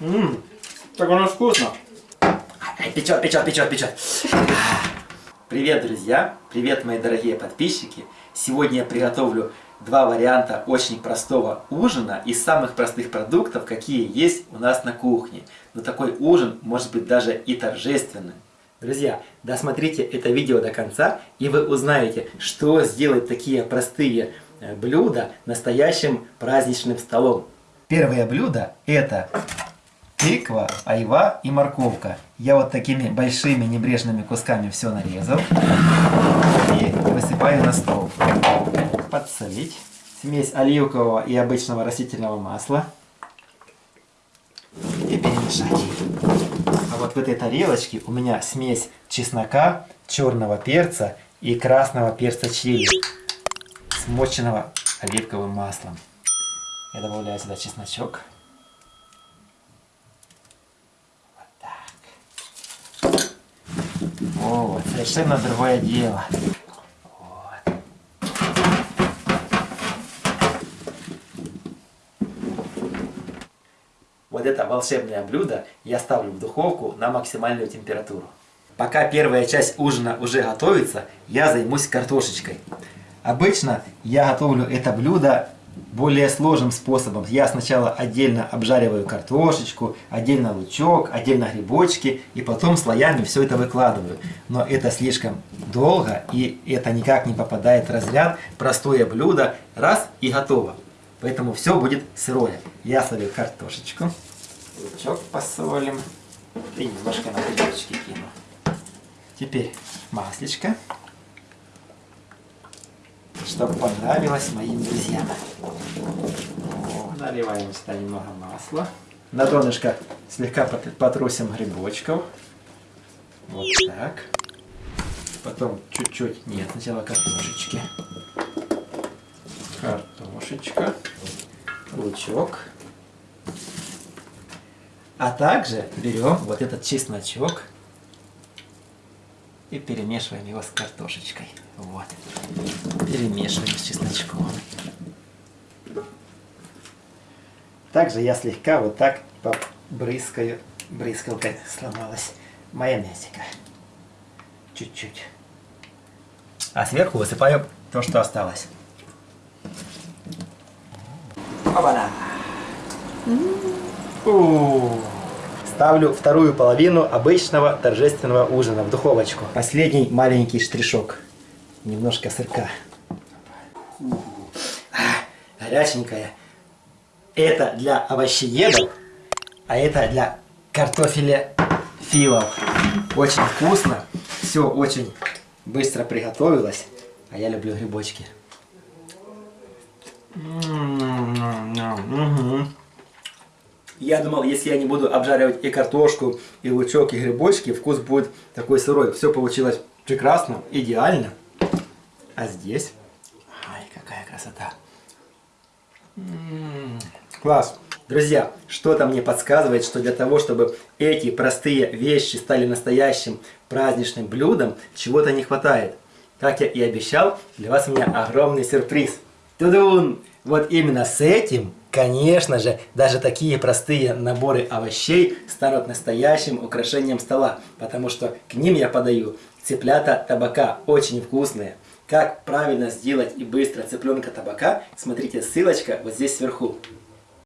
Ммм, так оно вкусно. Печет, печет, печет, печет. Привет, друзья! Привет, мои дорогие подписчики! Сегодня я приготовлю два варианта очень простого ужина из самых простых продуктов, какие есть у нас на кухне. Но такой ужин может быть даже и торжественным. Друзья, досмотрите это видео до конца, и вы узнаете, что сделать такие простые э, блюда настоящим праздничным столом. Первое блюдо это тыква, айва и морковка. Я вот такими большими небрежными кусками все нарезал и высыпаю на стол. Подсолить. Смесь оливкового и обычного растительного масла. И перемешать. А вот в этой тарелочке у меня смесь чеснока, черного перца и красного перца чили, смоченного оливковым маслом. Я добавляю сюда чесночок. Вот, совершенно другое дело. Вот. вот это волшебное блюдо я ставлю в духовку на максимальную температуру. Пока первая часть ужина уже готовится, я займусь картошечкой. Обычно я готовлю это блюдо более сложным способом. Я сначала отдельно обжариваю картошечку, отдельно лучок, отдельно грибочки, и потом слоями все это выкладываю. Но это слишком долго, и это никак не попадает в разряд простое блюдо, раз и готово. Поэтому все будет сырое. Я солю картошечку, лучок посолим, и немножко на грибочки кину. Теперь маслечко чтобы понравилось моим друзьям. Наливаем сюда немного масла. На донышко слегка потрусим грибочков. Вот так. Потом чуть-чуть, нет, сначала картошечки. Картошечка. Лучок. А также берем вот этот чесночок и перемешиваем его с картошечкой. Вот. Перемешиваем с чесночком. Также я слегка вот так побрызгаю, брызгалкой сломалась, майонезика. Чуть-чуть. А сверху высыпаю то, что осталось. Опа-на! Ставлю вторую половину обычного торжественного ужина в духовочку. Последний маленький штришок немножко сырка. А, горяченькая. Это для овощеедов, а это для картофеля филов. Очень вкусно, все очень быстро приготовилось, а я люблю грибочки. Я думал, если я не буду обжаривать и картошку, и лучок, и грибочки, вкус будет такой сырой. Все получилось прекрасно, идеально. А здесь... Ай, какая красота. М -м -м, класс. Друзья, что-то мне подсказывает, что для того, чтобы эти простые вещи стали настоящим праздничным блюдом, чего-то не хватает. Как я и обещал, для вас у меня огромный сюрприз. Тудун! Вот именно с этим, конечно же, даже такие простые наборы овощей станут настоящим украшением стола, потому что к ним я подаю цыплята табака, очень вкусные. Как правильно сделать и быстро цыпленка табака, смотрите ссылочка вот здесь сверху.